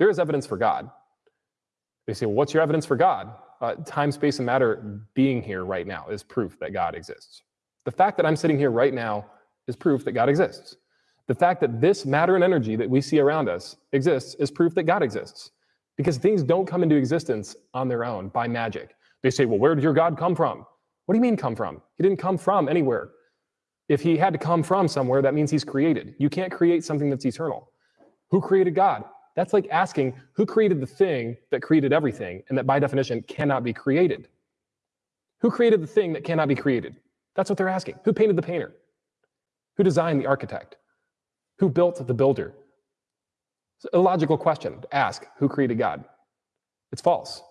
there is evidence for God. They say, well, what's your evidence for God? Uh, time, space, and matter being here right now is proof that God exists. The fact that I'm sitting here right now is proof that God exists. The fact that this matter and energy that we see around us exists is proof that God exists. Because things don't come into existence on their own by magic. They say, well, where did your God come from? What do you mean come from? He didn't come from anywhere. If he had to come from somewhere, that means he's created. You can't create something that's eternal. Who created God? That's like asking who created the thing that created everything and that by definition cannot be created. Who created the thing that cannot be created? That's what they're asking. Who painted the painter? Who designed the architect? Who built the builder? It's a logical question to ask who created God? It's false.